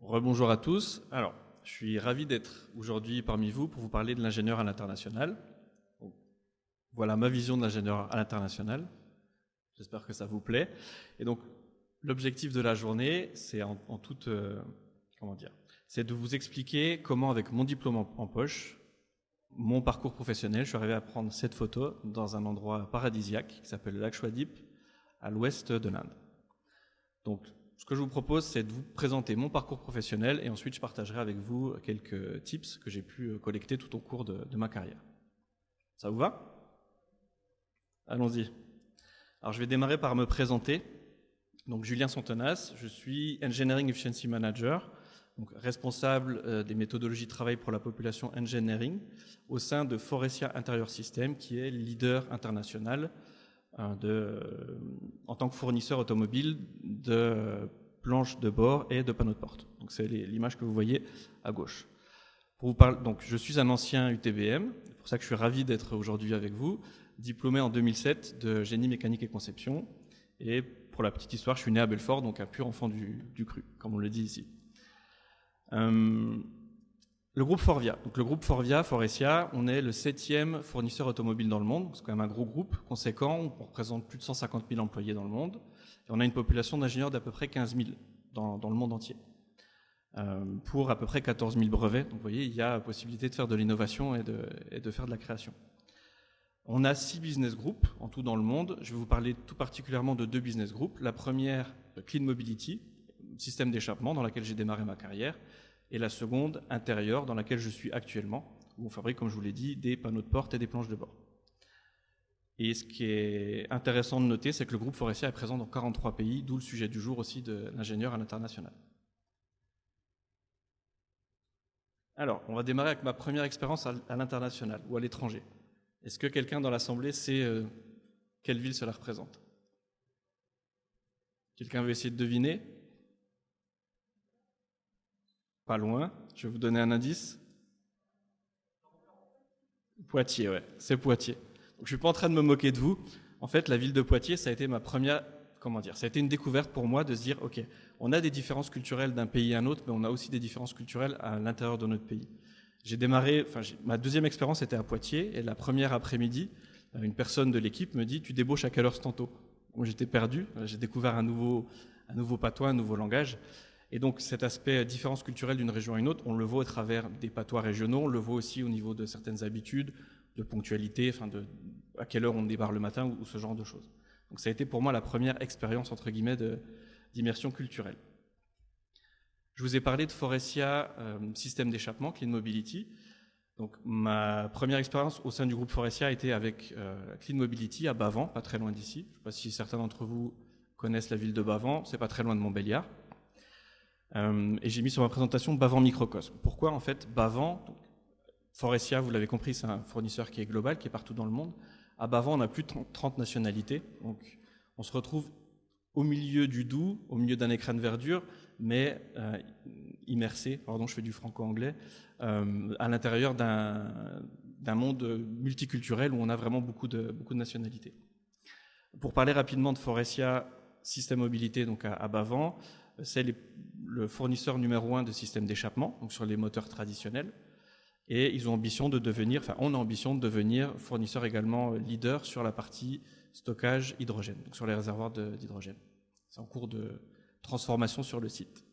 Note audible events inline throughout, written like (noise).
Rebonjour à tous. Alors, je suis ravi d'être aujourd'hui parmi vous pour vous parler de l'ingénieur à l'international. Voilà ma vision de l'ingénieur à l'international. J'espère que ça vous plaît. Et donc, l'objectif de la journée, c'est en, toute, euh, comment dire, c'est de vous expliquer comment, avec mon diplôme en, poche, mon parcours professionnel, je suis arrivé à prendre cette photo dans un endroit paradisiaque qui s'appelle le lac à l'ouest de l'Inde. Donc, ce que je vous propose, c'est de vous présenter mon parcours professionnel et ensuite je partagerai avec vous quelques tips que j'ai pu collecter tout au cours de ma carrière. Ça vous va? Allons-y. Alors, je vais démarrer par me présenter. Donc, Julien Santenas, je suis Engineering Efficiency Manager, donc responsable euh, des méthodologies de travail pour la population engineering au sein de Forestia Interior System, qui est leader international euh, euh, en tant que fournisseur automobile de planches de bord et de panneaux de porte. Donc, c'est l'image que vous voyez à gauche. Pour vous parler, donc, je suis un ancien UTBM, c'est pour ça que je suis ravi d'être aujourd'hui avec vous diplômé en 2007 de génie mécanique et conception. Et pour la petite histoire, je suis né à Belfort, donc un pur enfant du, cru, comme on le dit ici. Euh, le groupe Forvia. Donc le groupe Forvia, Forestia, on est le septième fournisseur automobile dans le monde. C'est quand même un gros groupe conséquent. On représente plus de 150 000 employés dans le monde. Et on a une population d'ingénieurs d'à peu près 15 000 dans, le monde entier. Euh, pour à peu près 14 000 brevets. Donc vous voyez, il y a possibilité de faire de l'innovation et de faire de la création. On a six business groups en tout dans le monde. Je vais vous parler tout particulièrement de deux business groups. La première, Clean Mobility, système d'échappement dans laquelle j'ai démarré ma carrière. Et la seconde, intérieur, dans laquelle je suis actuellement, où on fabrique, comme je vous l'ai dit, des panneaux de porte et des planches de bord. Et ce qui est intéressant de noter, c'est que le groupe Forestia est présent dans 43 pays, d'où le sujet du jour aussi de l'ingénieur à l'international. Alors, on va démarrer avec ma première expérience à l'international ou à l'étranger. Est-ce que quelqu'un dans l'Assemblée sait euh, quelle ville cela représente? Quelqu'un veut essayer de deviner? Pas loin. Je vais vous donner un indice. Poitiers, ouais, c'est Poitiers. je ne suis pas en train de me moquer de vous. En fait, la ville de Poitiers, ça a été ma première, comment dire, ça a été une découverte pour moi de se dire, ok, on a des différences culturelles d'un pays à un autre, mais on a aussi des différences culturelles à l'intérieur de notre pays. J'ai démarré, enfin, ma deuxième expérience était à Poitiers, et la première après-midi, euh, une personne de l'équipe me dit Tu débauches à quelle heure tantôt J'étais perdu, j'ai découvert un nouveau, un nouveau patois, un nouveau langage. Et donc cet aspect différence culturelle d'une région à une autre, on le voit au travers des patois régionaux, on le voit aussi au niveau de certaines habitudes, de ponctualité, enfin de à quelle heure on débarre le matin ou, ce genre de choses. Donc ça a été pour moi la première expérience entre guillemets d'immersion culturelle. Je vous ai parlé de Forestia euh, système d'échappement, Clean Mobility. Donc, ma première expérience au sein du groupe Forestia a été avec euh, Clean Mobility à Bavan, pas très loin d'ici. Je ne sais pas si certains d'entre vous connaissent la ville de Bavan, c'est pas très loin de Montbéliard. Euh, et j'ai mis sur ma présentation Bavan Microcosme. Pourquoi en fait Bavan Forestia, vous l'avez compris, c'est un fournisseur qui est global, qui est partout dans le monde. À Bavan, on a plus de 30 nationalités. Donc, on se retrouve au milieu du Doubs, au milieu d'un écran de verdure, mais euh, immersé, pardon, je fais du franco-anglais, euh, à l'intérieur d'un monde multiculturel où on a vraiment beaucoup de, beaucoup de nationalités. Pour parler rapidement de Forestia Système Mobilité donc à, Bavan, c'est le fournisseur numéro un de systèmes d'échappement, donc sur les moteurs traditionnels. Et ils ont ambition de devenir, enfin, on a ambition de devenir fournisseur également leader sur la partie stockage hydrogène, donc sur les réservoirs d'hydrogène. C'est en cours de, transformation sur le site.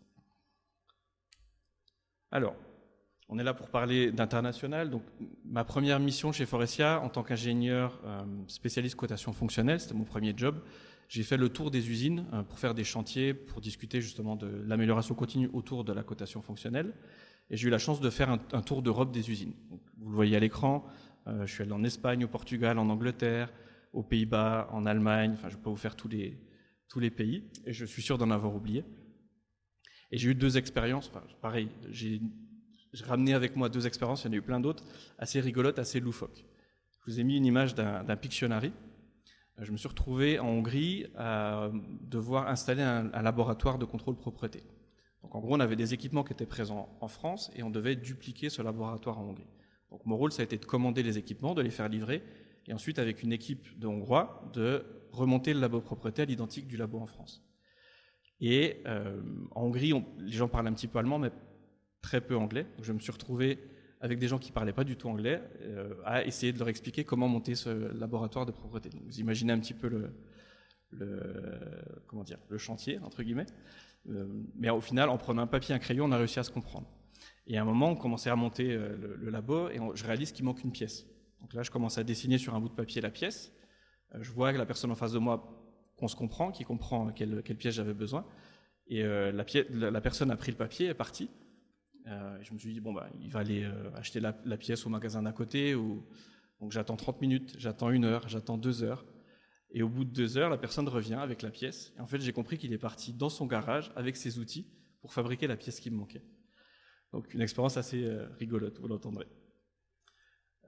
Alors, on est là pour parler d'international. Donc, ma première mission chez Forestia, en tant qu'ingénieur euh, spécialiste cotation fonctionnelle, c'était mon premier job. J'ai fait le tour des usines euh, pour faire des chantiers, pour discuter justement de l'amélioration continue autour de la cotation fonctionnelle. Et j'ai eu la chance de faire un, tour d'Europe des usines. vous le voyez à l'écran. Euh, je suis allé en Espagne, au Portugal, en Angleterre, aux Pays-Bas, en Allemagne. Enfin, je peux vous faire tous les, tous les pays, et je suis sûr d'en avoir oublié. Et j'ai eu deux expériences, pareil, j'ai ramené avec moi deux expériences, il y en a eu plein d'autres, assez rigolotes, assez loufoques. Je vous ai mis une image d'un Pictionary. Je me suis retrouvé en Hongrie à devoir installer un, laboratoire de contrôle propreté. Donc en gros, on avait des équipements qui étaient présents en France et on devait dupliquer ce laboratoire en Hongrie. Donc mon rôle, ça a été de commander les équipements, de les faire livrer, et ensuite avec une équipe de Hongrois de remonter le labo propreté à l'identique du labo en France. Et en Hongrie, les gens parlent un petit peu allemand, mais très peu anglais. Donc je me suis retrouvé avec des gens qui parlaient pas du tout anglais à essayer de leur expliquer comment monter ce laboratoire de propreté. Vous imaginez un petit peu le, comment dire, le chantier, entre guillemets. mais au final, en prenant un papier et un crayon, on a réussi à se comprendre. Et à un moment, on commençait à monter le, le labo et je réalise qu'il manque une pièce. Donc là, je commence à dessiner sur un bout de papier la pièce. Euh, je vois que la personne en face de moi, qu'on se comprend, qui comprend quelle, pièce j'avais besoin. Et euh, la, personne a pris le papier et est partie. Euh, je me suis dit, bon, bah, il va aller acheter la, pièce au magasin d'à côté. Ou... Donc j'attends 30 minutes, j'attends une heure, j'attends deux heures. Et au bout de deux heures, la personne revient avec la pièce. Et en fait, j'ai compris qu'il est parti dans son garage avec ses outils pour fabriquer la pièce qui me manquait. Donc une expérience assez rigolote, vous l'entendrez.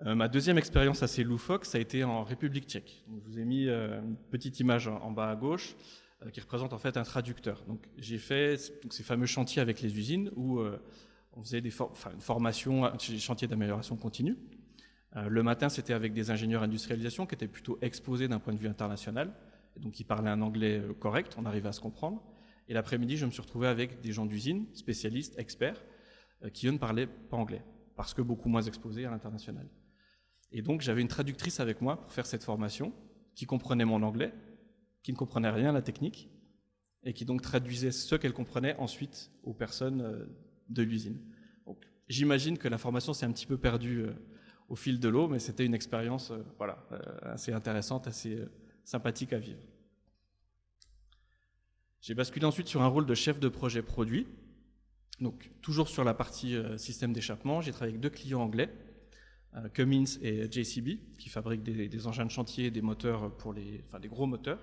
Euh, ma deuxième expérience assez loufoque, ça a été en République tchèque. je vous ai mis euh, une petite image en, bas à gauche euh, qui représente en fait un traducteur. Donc, j'ai fait ces fameux chantiers avec les usines où on faisait une formation, des chantiers d'amélioration continue. le matin, c'était avec des ingénieurs industrialisation qui étaient plutôt exposés d'un point de vue international, donc ils parlaient un anglais correct, on arrivait à se comprendre. Et l'après-midi, je me suis retrouvé avec des gens d'usine, spécialistes, experts, qui eux ne parlaient pas anglais, parce que beaucoup moins exposés à l'international. Et donc j'avais une traductrice avec moi pour faire cette formation, qui comprenait mon anglais, qui ne comprenait rien à la technique, et qui donc traduisait ce qu'elle comprenait ensuite aux personnes euh, de l'usine. J'imagine que la formation s'est un petit peu perdue euh, au fil de l'eau, mais c'était une expérience euh, voilà, assez intéressante, assez sympathique à vivre. J'ai basculé ensuite sur un rôle de chef de projet produit. Donc, toujours sur la partie système d'échappement, j'ai travaillé avec deux clients anglais, euh, Cummins et JCB, qui fabriquent des, engins de chantier, des moteurs pour les, enfin des gros moteurs.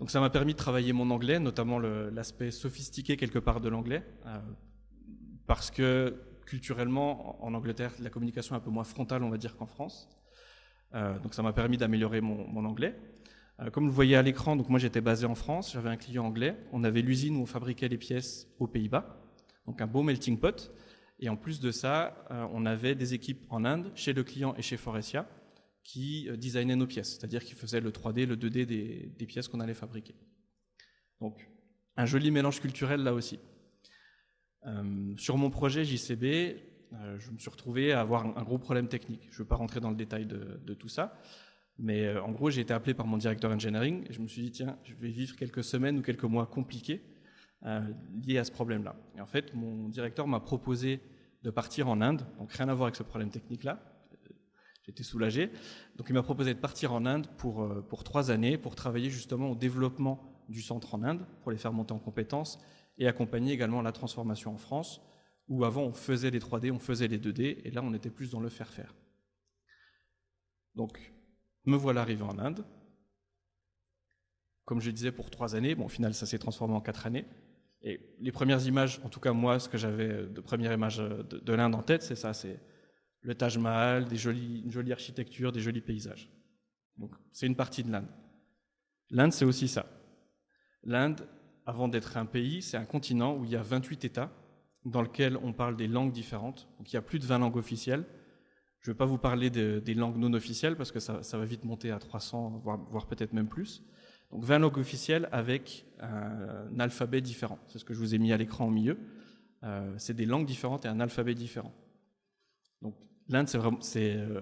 Donc ça m'a permis de travailler mon anglais, notamment l'aspect sophistiqué quelque part de l'anglais, euh, parce que culturellement, en Angleterre, la communication est un peu moins frontale, on va dire, qu'en France. Euh, donc ça m'a permis d'améliorer mon, anglais. comme vous le voyez à l'écran, donc moi j'étais basé en France, j'avais un client anglais, on avait l'usine où on fabriquait les pièces aux Pays-Bas, donc un beau melting pot. Et en plus de ça, euh, on avait des équipes en Inde, chez le client et chez Forestia, qui euh, designaient nos pièces, c'est-à-dire qui faisaient le 3D, le 2D des, pièces qu'on allait fabriquer. Donc, un joli mélange culturel là aussi. Euh, sur mon projet JCB, je me suis retrouvé à avoir un, gros problème technique. Je ne veux pas rentrer dans le détail de, tout ça, mais en gros, j'ai été appelé par mon directeur engineering et je me suis dit, tiens, je vais vivre quelques semaines ou quelques mois compliqués liés à ce problème-là. Et en fait, mon directeur m'a proposé de partir en Inde, donc rien à voir avec ce problème technique-là. J'étais soulagé. Donc il m'a proposé de partir en Inde pour, euh, pour trois années, pour travailler justement au développement du centre en Inde, pour les faire monter en compétences, et accompagner également la transformation en France, où avant on faisait les 3D, on faisait les 2D, et là on était plus dans le faire-faire. Donc me voilà arrivé en Inde. Comme je disais, pour trois années, bon au final ça s'est transformé en quatre années. Et les premières images, en tout cas moi, ce que j'avais de première image de, l'Inde en tête, c'est ça, c'est le Taj Mahal, des jolies, une jolie architecture, des jolis paysages. Donc c'est une partie de l'Inde. L'Inde, c'est aussi ça. L'Inde, avant d'être un pays, c'est un continent où il y a 28 États dans lequel on parle des langues différentes. Donc il y a plus de 20 langues officielles. Je ne vais pas vous parler des langues non officielles parce que ça, va vite monter à 300, voire peut-être même plus. Donc 20 langues officielles avec un, alphabet différent. C'est ce que je vous ai mis à l'écran au milieu. Euh, c'est des langues différentes et un alphabet différent. Donc l'Inde, c'est euh,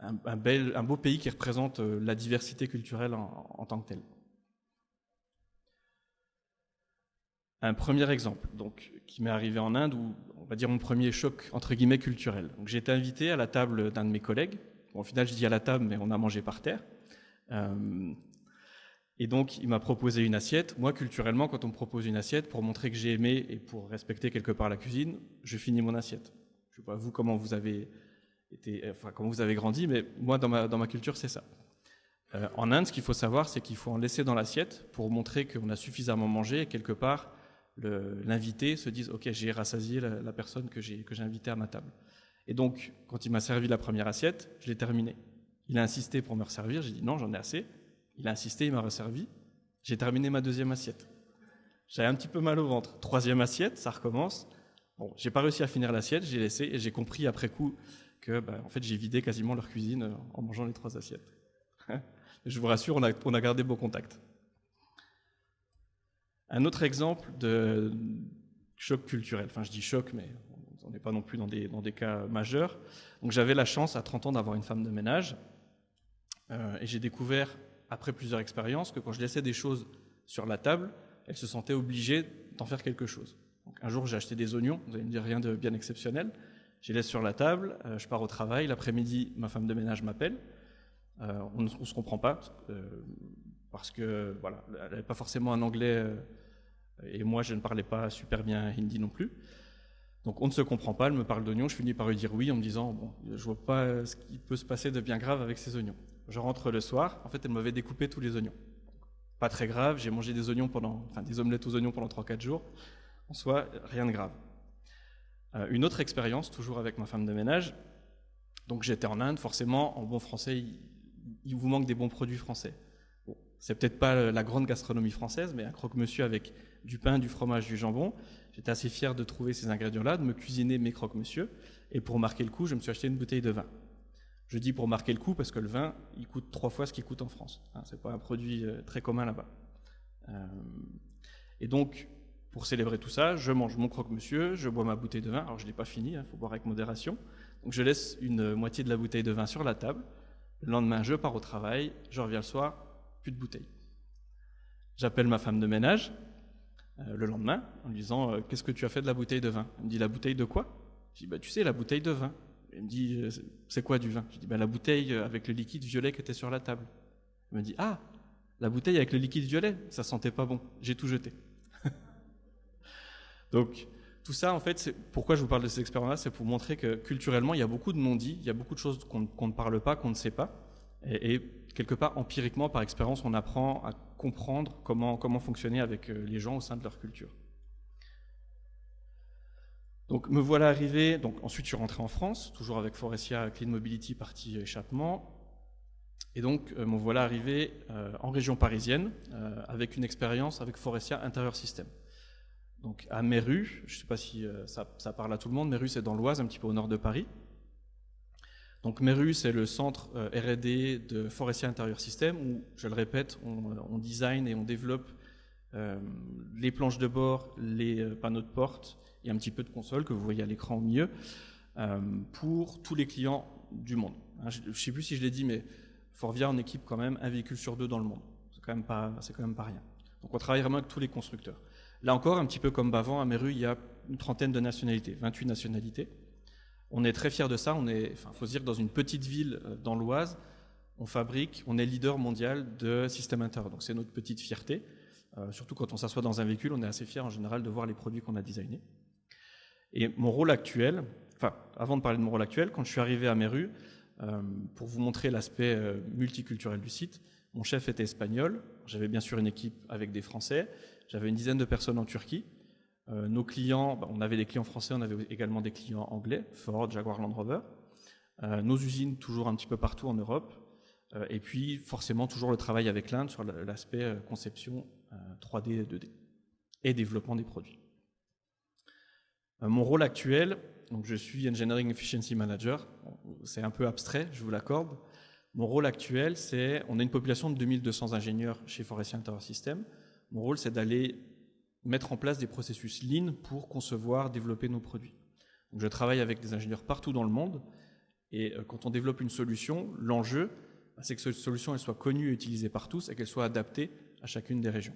un, beau pays qui représente euh, la diversité culturelle en, tant que tel. Un premier exemple, donc, qui m'est arrivé en Inde, où on va dire mon premier choc entre guillemets culturel. J'ai été invité à la table d'un de mes collègues. au final, je dis à la table, mais on a mangé par terre. Et donc, il m'a proposé une assiette. Moi, culturellement, quand on me propose une assiette, pour montrer que j'ai aimé et pour respecter quelque part la cuisine, je finis mon assiette. Je ne sais pas vous comment vous avez été, enfin comment vous avez grandi, mais moi, dans ma, dans ma culture, c'est ça. Euh, en Inde, ce qu'il faut savoir, c'est qu'il faut en laisser dans l'assiette pour montrer qu'on a suffisamment mangé et quelque part, l'invité se dise Ok, j'ai rassasié la, personne que j'ai invitée à ma table. Et donc, quand il m'a servi la première assiette, je l'ai terminée. Il a insisté pour me resservir, j'ai dit non, j'en ai assez. Il a insisté, il m'a resservi. J'ai terminé ma deuxième assiette. J'avais un petit peu mal au ventre. Troisième assiette, ça recommence. Bon, j'ai pas réussi à finir l'assiette, j'ai laissé et j'ai compris après coup que, bah, en fait, j'ai vidé quasiment leur cuisine en mangeant les trois assiettes. (laughs) Je vous rassure, on a, on a gardé beau contact. Un autre exemple de choc culturel, enfin je dis choc, mais on n'est pas non plus dans des, dans des cas majeurs. Donc j'avais la chance à 30 ans d'avoir une femme de ménage, euh, et j'ai découvert, après plusieurs expériences, que quand je laissais des choses sur la table, elle se sentait obligée d'en faire quelque chose. Donc, un jour, j'ai acheté des oignons, vous allez me dire rien de bien exceptionnel. Je les laisse sur la table, euh, je pars au travail, l'après-midi, ma femme de ménage m'appelle. Euh, on ne se comprend pas, parce que voilà, elle n'avait pas forcément un anglais, et moi je ne parlais pas super bien hindi non plus. Donc on ne se comprend pas, elle me parle d'oignons, je finis par lui dire oui en me disant bon, je vois pas ce qui peut se passer de bien grave avec ces oignons. Je rentre le soir, en fait elle m'avait découpé tous les oignons. Pas très grave, j'ai mangé des oignons pendant, enfin des omelettes aux oignons pendant 3-4 jours. En soi, rien de grave. Euh, une autre expérience, toujours avec ma femme de ménage. Donc j'étais en Inde, forcément, en bon français, il, vous manque des bons produits français. C'est peut-être pas la grande gastronomie française, mais un croque-monsieur avec du pain, du fromage, du jambon. J'étais assez fier de trouver ces ingrédients-là, de me cuisiner mes croque-monsieur. Et pour marquer le coup, je me suis acheté une bouteille de vin. Je dis pour marquer le coup parce que le vin, il coûte trois fois ce qu'il coûte en France. Hein, c'est pas un produit euh, très commun là-bas. Euh, et donc, pour célébrer tout ça, je mange mon croque-monsieur, je bois ma bouteille de vin. Alors, je l'ai pas fini, il hein, faut boire avec modération. Donc, je laisse une moitié de la bouteille de vin sur la table. Le lendemain, je pars au travail, je reviens le soir, plus de bouteille. J'appelle ma femme de ménage, euh, le lendemain en lui disant euh, Qu'est-ce que tu as fait de la bouteille de vin? Elle me dit La bouteille de quoi? Je dis bah, Tu sais, la bouteille de vin. Elle me dit euh, C'est quoi du vin? Je dis bah, La bouteille avec le liquide violet qui était sur la table. Elle me dit Ah, la bouteille avec le liquide violet, ça sentait pas bon. J'ai tout jeté. (laughs) Donc, tout ça, en fait, pourquoi je vous parle de ces expériences-là C'est pour montrer que culturellement, il y a beaucoup de non-dits, il y a beaucoup de choses qu'on ne parle pas, qu'on ne sait pas. Et, quelque part, empiriquement, par expérience, on apprend à comprendre comment, fonctionner avec euh, les gens au sein de leur culture. Donc me voilà arrivé, donc ensuite je suis rentré en France, toujours avec Forestia Clean Mobility partie échappement, et donc euh, me voilà arrivé euh, en région parisienne avec une expérience avec Forestia Intérieur Système. Donc à Méru, je ne sais pas si ça, ça, parle à tout le monde, Méru c'est dans l'Oise, un petit peu au nord de Paris. Donc Meru, c'est le centre euh, R&D de Forestia Interior System où, je le répète, on, design et on développe euh, les planches de bord, les euh, panneaux de porte et un petit peu de console que vous voyez à l'écran au milieu pour tous les clients du monde. Hein, je ne sais plus si je l'ai dit, mais Forvia en équipe quand même un véhicule sur deux dans le monde. C'est quand même pas, quand même pas rien. Donc on travaille vraiment avec tous les constructeurs. Là encore, un petit peu comme Bavant, à Meru, il y a une trentaine de nationalités, 28 nationalités. On est très fiers de ça. On est, enfin, faut se dire, dans une petite ville euh, dans l'Oise, on fabrique, on est leader mondial de système intérieur. Donc c'est notre petite fierté. Euh, surtout quand on s'assoit dans un véhicule, on est assez fier en général de voir les produits qu'on a designés. Et mon rôle actuel, enfin, avant de parler de mon rôle actuel, quand je suis arrivé à Meru, euh, pour vous montrer l'aspect multiculturel du site, mon chef était espagnol. J'avais bien sûr une équipe avec des Français. J'avais une dizaine de personnes en Turquie. Euh, nos clients, bah, on avait des clients français, on avait également des clients anglais, Ford, Jaguar, Land Rover. Euh, nos usines toujours un petit peu partout en Europe. Euh, et puis forcément toujours le travail avec l'Inde sur l'aspect conception 3D et 2D et développement des produits. mon rôle actuel, donc je suis Engineering Efficiency Manager, c'est un peu abstrait, je vous l'accorde. Mon rôle actuel, c'est, on a une population de 2200 ingénieurs chez Forestier Interior System. Mon rôle, c'est d'aller mettre en place des processus lean pour concevoir, développer nos produits. Je travaille avec des ingénieurs partout dans le monde, et euh, quand on développe une solution, l'enjeu, bah, c'est que cette solution elle soit connue et utilisée par tous, et qu'elle soit adaptée à chacune des régions.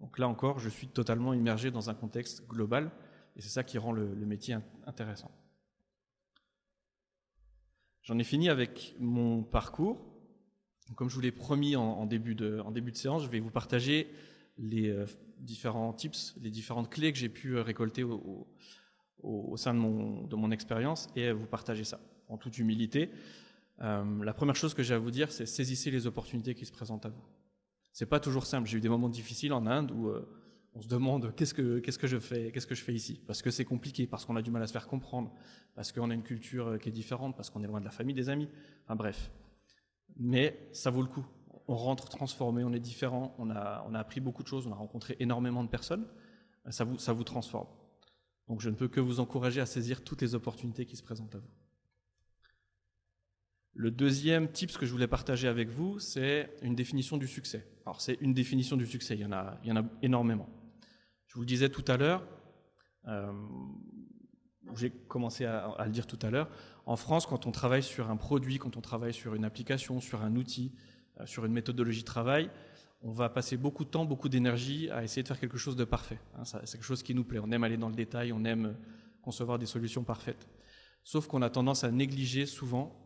Donc là encore, je suis totalement immergé dans un contexte global, et c'est ça qui rend le, métier intéressant. J'en ai fini avec mon parcours. Comme je vous l'ai promis en, début de, en début de séance, je vais vous partager les euh, différents tips, les différentes clés que j'ai pu euh, récolter au, sein de mon, expérience et vous partager ça en toute humilité. Euh, la première chose que j'ai à vous dire, c'est saisissez les opportunités qui se présentent à vous. C'est pas toujours simple. J'ai eu des moments difficiles en Inde où on se demande qu'est-ce que je fais, ici, parce que c'est compliqué, parce qu'on a du mal à se faire comprendre, parce qu'on a une culture qui est différente, parce qu'on est loin de la famille, des amis. Bref. Mais ça vaut le coup on rentre transformé, on est différent, on a, appris beaucoup de choses, on a rencontré énormément de personnes, ça vous, transforme. Donc je ne peux que vous encourager à saisir toutes les opportunités qui se présentent à vous. Le deuxième tip que je voulais partager avec vous, c'est une définition du succès. Alors c'est une définition du succès, il y en a, il y en a énormément. vous le disais tout à l'heure, euh, j'ai commencé à, le dire tout à l'heure, en France, quand on travaille sur un produit, quand on travaille sur une application, sur un outil, sur une méthodologie de travail, on va passer beaucoup de temps, beaucoup d'énergie à essayer de faire quelque chose de parfait. Hein. c'est quelque chose qui nous plaît. On aime aller dans le détail, on aime concevoir des solutions parfaites. Sauf qu'on a tendance à négliger souvent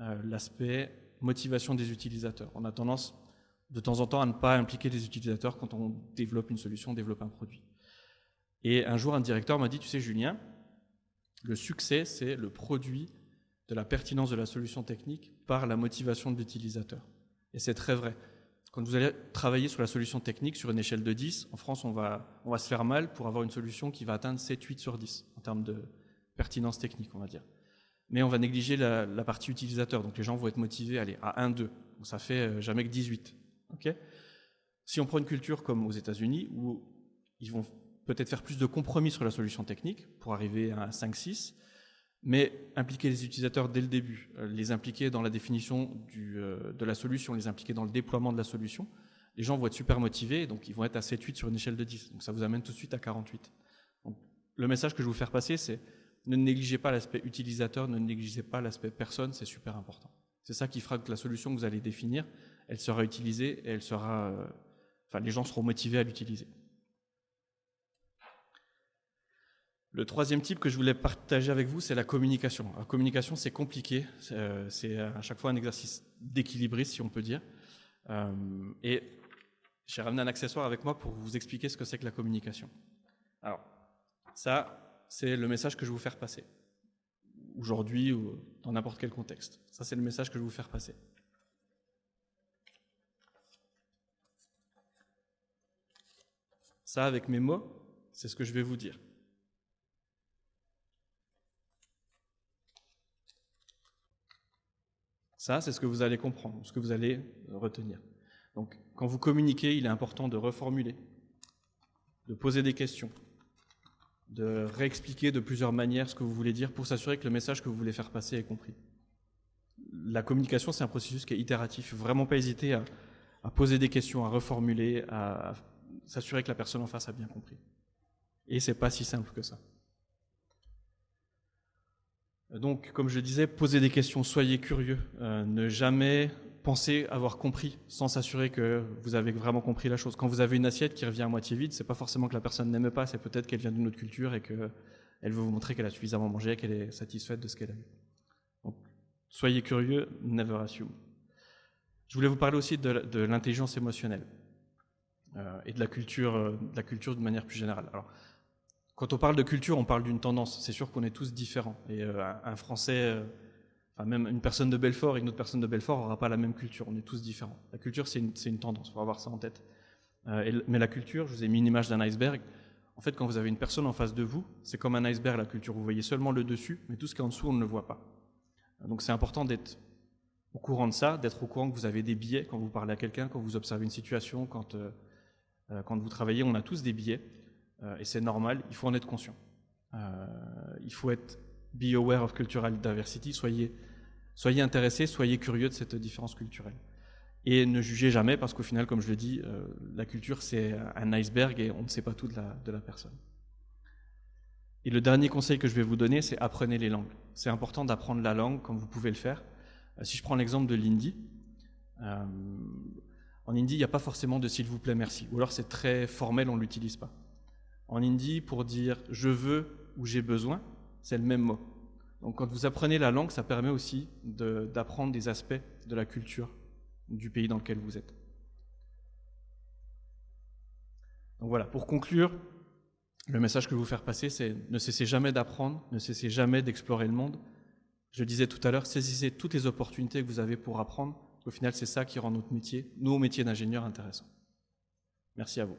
euh, l'aspect motivation des utilisateurs. On a tendance de temps en temps à ne pas impliquer les utilisateurs quand on développe une solution, développe un produit. Et un jour, un directeur m'a dit, tu sais Julien, le succès, c'est le produit de la pertinence de la solution technique par la motivation de l'utilisateur. Et c'est très vrai. Quand vous allez travailler sur la solution technique sur une échelle de 10, en France, on va, on va se faire mal pour avoir une solution qui va atteindre 7, 8 sur 10 en termes de pertinence technique, on va dire. Mais on va négliger la, partie utilisateur. Donc les gens vont être motivés à aller à 1, 2. Donc ça fait euh, jamais que 18. si on prend une culture comme aux États-Unis, où ils vont peut-être faire plus de compromis sur la solution technique pour arriver à un 5, 6, mais impliquer les utilisateurs dès le début, euh, les impliquer dans la définition euh, de la solution, les impliquer dans le déploiement de la solution, les gens vont être super motivés, donc ils vont être à 7-8 sur une échelle de 10. Donc ça vous amène tout de suite à 48. le message que je veux vous faire passer, c'est ne négligez pas l'aspect utilisateur, ne négligez pas l'aspect personne, c'est super important. C'est ça qui fera que la solution que vous allez définir, elle sera utilisée et elle sera, euh, enfin, les gens seront motivés à l'utiliser. Le troisième type que je voulais partager avec vous, c'est la communication. La communication, c'est compliqué. C'est euh, à chaque fois un exercice d'équilibriste, si on peut dire. Euh, et j'ai ramené un accessoire avec moi pour vous expliquer ce que c'est que la communication. Alors, ça, c'est le message que je vais vous faire passer. Aujourd'hui ou dans n'importe quel contexte. Ça, c'est le message que je vais vous faire passer. Ça, avec mes mots, c'est ce que je vais vous dire. Ça, c'est ce que vous allez comprendre, ce que vous allez retenir. Donc, quand vous communiquez, il est important de reformuler, de poser des questions, de réexpliquer de plusieurs manières ce que vous voulez dire pour s'assurer que le message que vous voulez faire passer est compris. La communication, c'est un processus qui est itératif. Vraiment pas hésiter à, poser des questions, à reformuler, à, s'assurer que la personne en face a bien compris. Et c'est pas si simple que ça. Donc, comme je disais, posez des questions, soyez curieux, euh, ne jamais penser avoir compris sans s'assurer que vous avez vraiment compris la chose. Quand vous avez une assiette qui revient à moitié vide, c'est pas forcément que la personne n'aime pas, c'est peut-être qu'elle vient d'une autre culture et qu'elle veut vous montrer qu'elle a suffisamment mangé, qu'elle est satisfaite de ce qu'elle a. Donc, soyez curieux, never assume. Je voulais vous parler aussi de, l'intelligence émotionnelle euh, et de la culture, euh, de la culture de manière plus générale. Alors, quand on parle de culture, on parle d'une tendance. C'est sûr qu'on est tous différents. Et euh, un Français, euh, enfin même une personne de Belfort et une autre personne de Belfort n'aura pas la même culture. On est tous différents. La culture, c'est une, tendance. Il faut avoir ça en tête. Euh, mais la culture, je vous ai mis une image d'un iceberg. En fait, quand vous avez une personne en face de vous, c'est comme un iceberg, la culture. Vous voyez seulement le dessus, mais tout ce qui est en dessous, on ne le voit pas. Donc c'est important d'être au courant de ça, d'être au courant que vous avez des biais quand vous parlez à quelqu'un, quand vous observez une situation, quand, quand vous travaillez. On a tous des biais. Euh, et c'est normal, il faut en être conscient. Euh, il faut être be aware of cultural diversity, soyez, soyez intéressé, soyez curieux de cette différence culturelle. Et ne jugez jamais, parce qu'au final, comme je le dis, euh, la culture c'est un iceberg et on ne sait pas tout de la, de la personne. Et le dernier conseil que je vais vous donner, c'est apprenez les langues. C'est important d'apprendre la langue comme vous pouvez le faire. si je prends l'exemple de l'hindi, en hindi, il n'y a pas forcément de s'il vous plaît, merci. Ou alors c'est très formel, on ne l'utilise pas. En hindi, pour dire je veux ou j'ai besoin, c'est le même mot. Donc quand vous apprenez la langue, ça permet aussi d'apprendre des aspects de la culture du pays dans lequel vous êtes. Donc voilà, pour conclure, le message que je veux vous faire passer, c'est ne cessez jamais d'apprendre, ne cessez jamais d'explorer le monde. Je disais tout à l'heure, saisissez toutes les opportunités que vous avez pour apprendre. Au final, c'est ça qui rend notre métier, nos métiers d'ingénieur, intéressants. Merci à vous.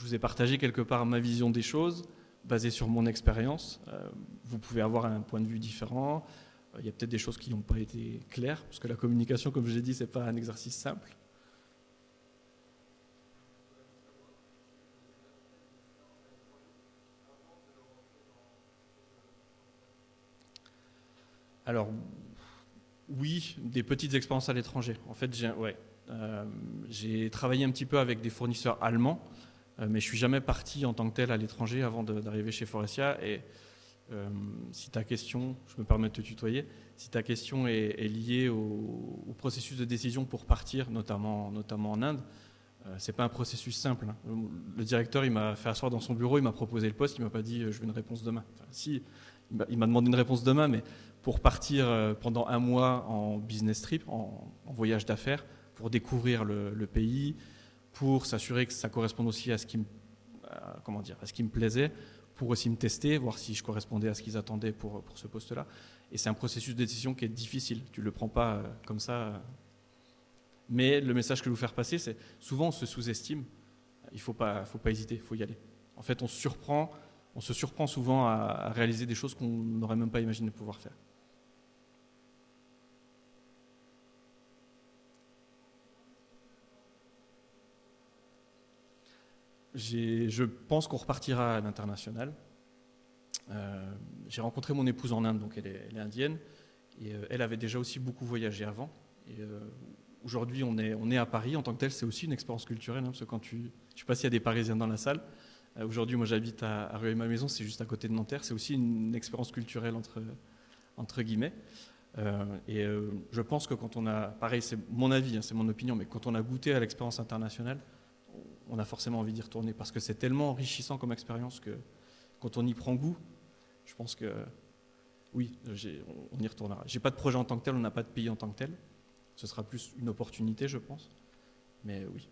Je vous ai partagé quelque part ma vision des choses, basée sur mon expérience. Euh, vous pouvez avoir un point de vue différent. Euh, il y a peut-être des choses qui n'ont pas été claires, parce que la communication, comme je l'ai dit, ce n'est pas un exercice simple. Alors, Oui, des petites expériences à l'étranger. En fait, j'ai ouais, j'ai travaillé un petit peu avec des fournisseurs allemands, mais je suis jamais parti en tant que tel à l'étranger avant d'arriver chez Forestia. Et si ta question, je me permets de te tutoyer, si ta question est, liée au, processus de décision pour partir, notamment, notamment en Inde, euh, c'est pas un processus simple. Hein. Le directeur, il m'a fait asseoir dans son bureau, il m'a proposé le poste, il m'a pas dit euh, je veux une réponse demain. si, il m'a demandé une réponse demain, mais pour partir euh, pendant un mois en business trip, en, voyage d'affaires, pour découvrir le, pays, pour s'assurer que ça corresponde aussi à ce qui me, comment dire, à ce qui me plaisait, pour aussi me tester, voir si je correspondais à ce qu'ils attendaient pour, pour ce poste-là. Et c'est un processus de décision qui est difficile. Tu ne le prends pas euh, comme ça. Euh. Mais le message que je veux vous faire passer, c'est souvent on se sous-estime. Il ne faut pas, faut pas hésiter, il faut y aller. En fait, on se surprend, on se surprend souvent à, réaliser des choses qu'on n'aurait même pas imaginé pouvoir faire. Je pense qu'on repartira à l'international. Euh, j'ai rencontré mon épouse en Inde, donc elle est, indienne, et euh, elle avait déjà aussi beaucoup voyagé avant. Euh, aujourd'hui, on est, à Paris en tant que tel, c'est aussi une expérience culturelle, hein, parce que quand tu, je ne sais pas s'il y a des Parisiens dans la salle. aujourd'hui, moi, j'habite à, à Rue et ma maison, c'est juste à côté de Nanterre. C'est aussi une expérience culturelle entre, entre guillemets. et je pense que quand on a, pareil, c'est mon avis, hein, c'est mon opinion, mais quand on a goûté à l'expérience internationale, on a forcément envie d'y retourner parce que c'est tellement enrichissant comme expérience que quand on y prend goût, je pense que oui, on y retournera. J'ai pas de projet en tant que tel, on n'a pas de pays en tant que tel. Ce sera plus une opportunité, je pense. Mais oui.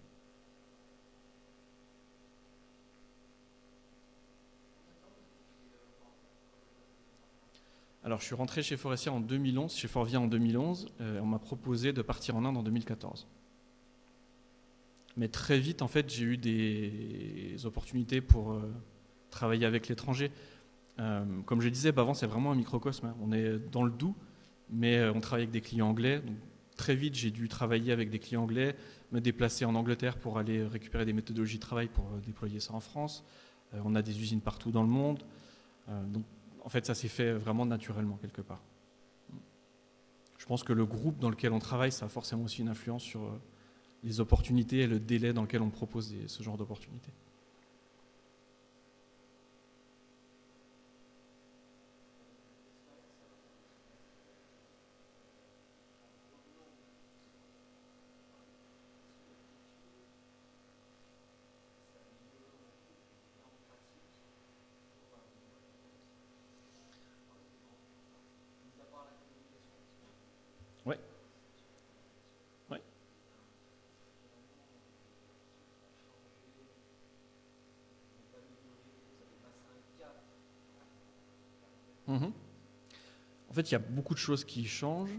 Alors, je suis rentré chez Forestia en 2011, chez Forvia en 2011. Euh, on m'a proposé de partir en Inde en 2014. Mais très vite, en fait, j'ai eu des opportunités pour euh, travailler avec l'étranger. Euh, comme je disais, bah, avant, c'est vraiment un microcosme. Hein. On est dans le doux, mais euh, on travaille avec des clients anglais. Donc, très vite, j'ai dû travailler avec des clients anglais, me déplacer en Angleterre pour aller récupérer des méthodologies de travail pour déployer ça en France. on a des usines partout dans le monde. donc, en fait, ça s'est fait vraiment naturellement quelque part. Je pense que le groupe dans lequel on travaille, ça a forcément aussi une influence sur les opportunités et le délai dans lequel on propose ce genre d'opportunités. Mhm. En fait, il y a beaucoup de choses qui changent.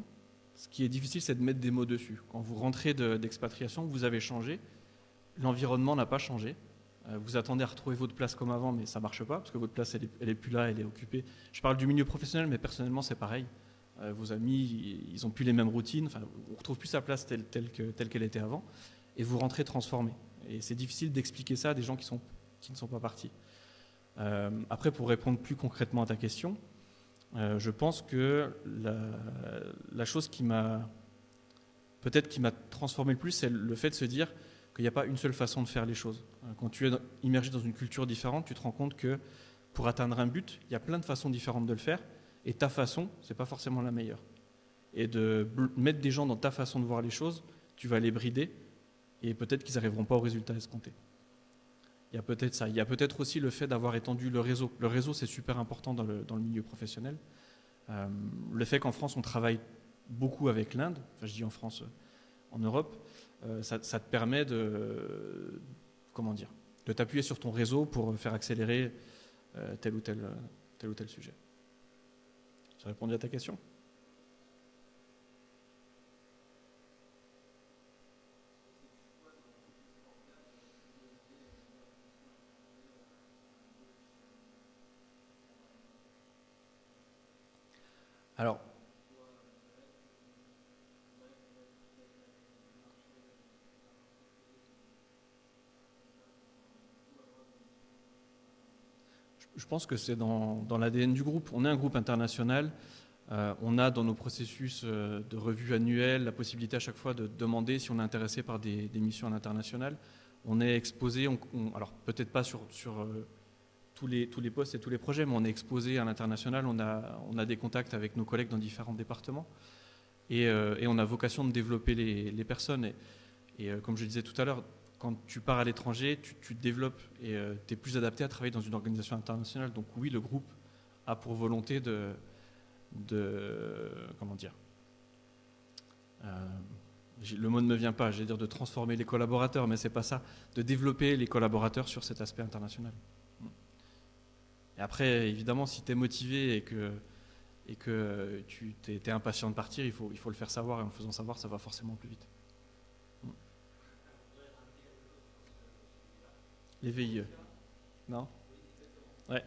Ce qui est difficile, c'est de mettre des mots dessus. Quand vous rentrez d'expatriation, vous avez changé. L'environnement n'a pas changé. Euh, vous attendez à retrouver votre place comme avant, mais ça ne marche pas, parce que votre place, elle n'est est plus là, elle est occupée. Je parle du milieu professionnel, mais personnellement, c'est pareil. Euh, vos amis, ils n'ont plus les mêmes routines. On ne retrouve plus sa place telle qu'elle était avant. Et vous rentrez transformé. Et c'est difficile d'expliquer ça à des gens qui ne sont pas partis. Euh, après, pour répondre plus concrètement à ta question, euh, je pense que la, chose qui m'a peut-être qui m'a transformé le plus, c'est le fait de se dire qu'il n'y a pas une seule façon de faire les choses. Euh, quand tu es immergé dans une culture différente, tu te rends compte que pour atteindre un but, il y a plein de façons différentes de le faire, et ta façon, c'est pas forcément la meilleure. Et de mettre des gens dans ta façon de voir les choses, tu vas les brider, et peut-être qu'ils n'arriveront pas au résultat escompté. Il y a peut-être ça. Il y a peut-être aussi le fait d'avoir étendu le réseau. Le réseau, c'est super important dans le, milieu professionnel. Euh, le fait qu'en France, on travaille beaucoup avec l'Inde, enfin je dis en France, euh, en Europe, euh, ça, te permet de, comment dire, de t'appuyer sur ton réseau pour faire accélérer tel, ou tel, sujet. J'ai répondu à ta question Alors, je pense que c'est dans, l'ADN du groupe. On est un groupe international. Euh, on a dans nos processus euh, de revue annuelle la possibilité à chaque fois de demander si on est intéressé par des, missions à l'international. On est exposé, alors peut-être pas sur, euh, tous, les, tous les postes et tous les projets, mais on est exposé à l'international. On a, on a des contacts avec nos collègues dans différents départements. Et, on a vocation de développer les, personnes. Et, comme je disais tout à l'heure, quand tu pars à l'étranger, tu, te développes et tu es plus adapté à travailler dans une organisation internationale. Donc oui, le groupe a pour volonté de, comment dire euh, le mot ne me vient pas, j'ai dire de transformer les collaborateurs, mais c'est pas ça, de développer les collaborateurs sur cet aspect international. Et après, évidemment, si tu es motivé et que, et que tu es, impatient de partir, il faut, il faut le faire savoir, et en le faisant savoir, ça va forcément plus vite. Les VIE. Non? Ouais.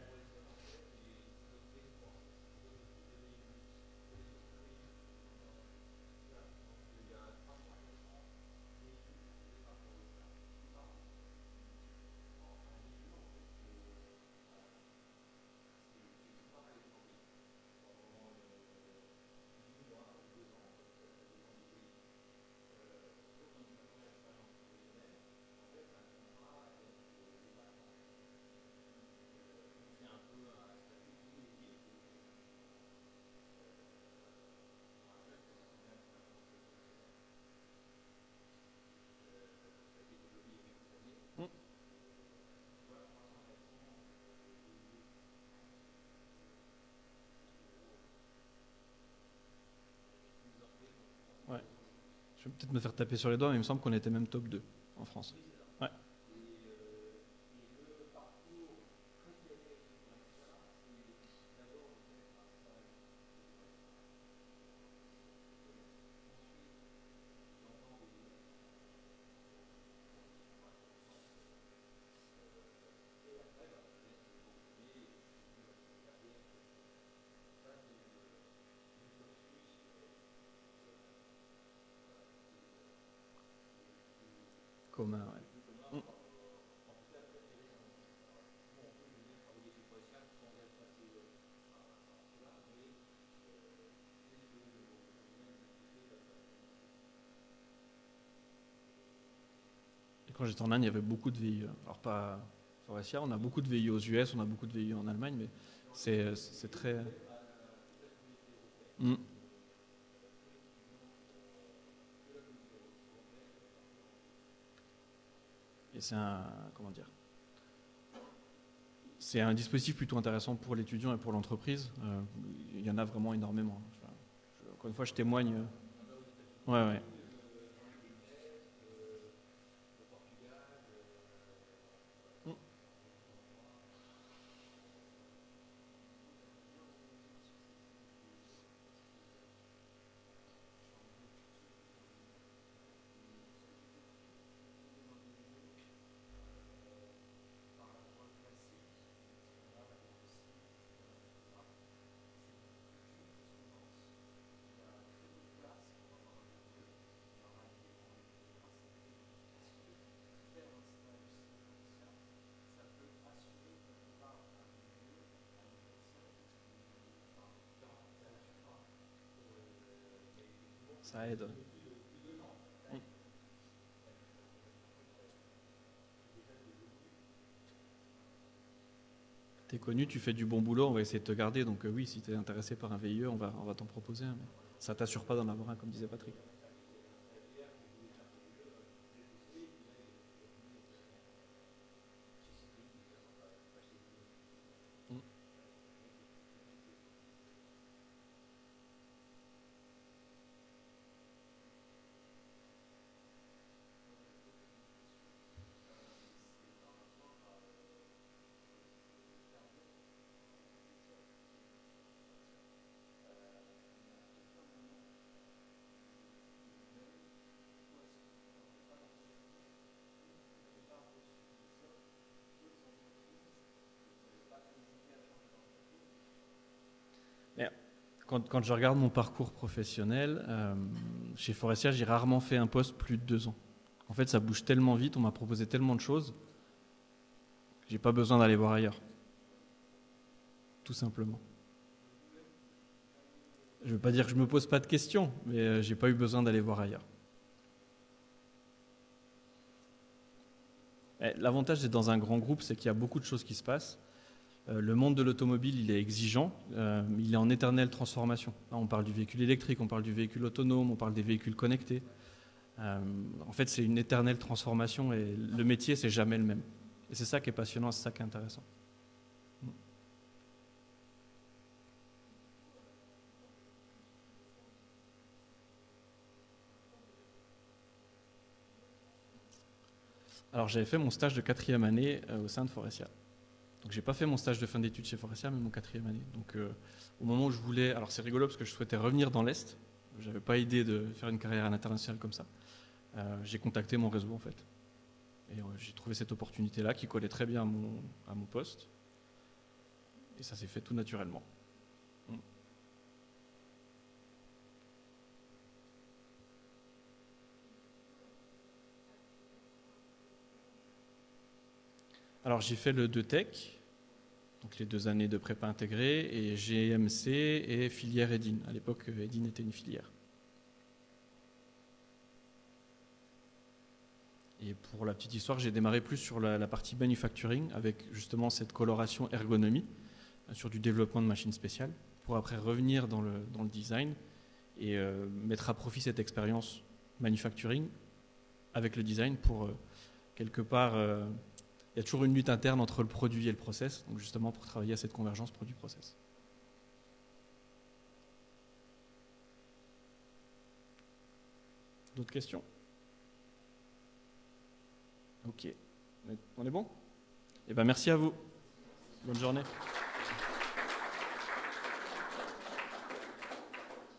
Je vais peut-être me faire taper sur les doigts, mais il me semble qu'on était même top 2 en France. Quand j'étais en Inde, il y avait beaucoup de VIE. Alors pas on a beaucoup de VIE aux US, on a beaucoup de VIE en Allemagne, mais c'est très... Hmm. C'est un... comment dire c'est un dispositif plutôt intéressant pour l'étudiant et pour l'entreprise. Euh, il y en a vraiment énormément. encore une fois, je témoigne. Ouais, ouais. Ça aide. T'es connu, tu fais du bon boulot, on va essayer de te garder. Donc euh, oui, si tu es intéressé par un VIE, on va, on va t'en proposer un. Mais ça t'assure pas d'en avoir un, comme disait Patrick. Quand, je regarde mon parcours professionnel, euh, chez Forestia, j'ai rarement fait un poste plus de deux ans. En fait, ça bouge tellement vite, on m'a proposé tellement de choses, que j'ai pas besoin d'aller voir ailleurs. Tout simplement. Je ne veux pas dire que je me pose pas de questions, mais je n'ai pas eu besoin d'aller voir ailleurs. Eh, l'avantage d'être dans un grand groupe, c'est qu'il y a beaucoup de choses qui se passent. Euh, le monde de l'automobile, il est exigeant, euh, il est en éternelle transformation. on parle du véhicule électrique, on parle du véhicule autonome, on parle des véhicules connectés. Euh, en fait, c'est une éternelle transformation et le métier, c'est jamais le même. Et c'est ça qui est passionnant, c'est ça qui est intéressant. Alors j'avais fait mon stage de quatrième année au sein de Forestia. Donc j'ai pas fait mon stage de fin d'études chez Forestia, mais mon quatrième année. Donc euh, au moment où je voulais, alors c'est rigolo parce que je souhaitais revenir dans l'est. J'avais pas idée de faire une carrière à l'international comme ça. Euh, j'ai contacté mon réseau en fait. Et j'ai trouvé cette opportunité-là qui collait très bien à mon poste. Et ça s'est fait tout naturellement. Alors j'ai fait le 2 Tech, donc les deux années de prépa intégrée, et GMC et filière Edin. À l'époque, Edin était une filière. Et pour la petite histoire, j'ai démarré plus sur la, partie manufacturing, avec justement cette coloration ergonomie, euh, sur du développement de machines spéciales, pour après revenir dans le, dans le design et euh, mettre à profit cette expérience manufacturing avec le design pour euh, quelque part il y a toujours une lutte interne entre le produit et le process, donc justement pour travailler à cette convergence produit-process. D'autres questions? Ok. On est bon? Eh bien merci à vous. Bonne journée.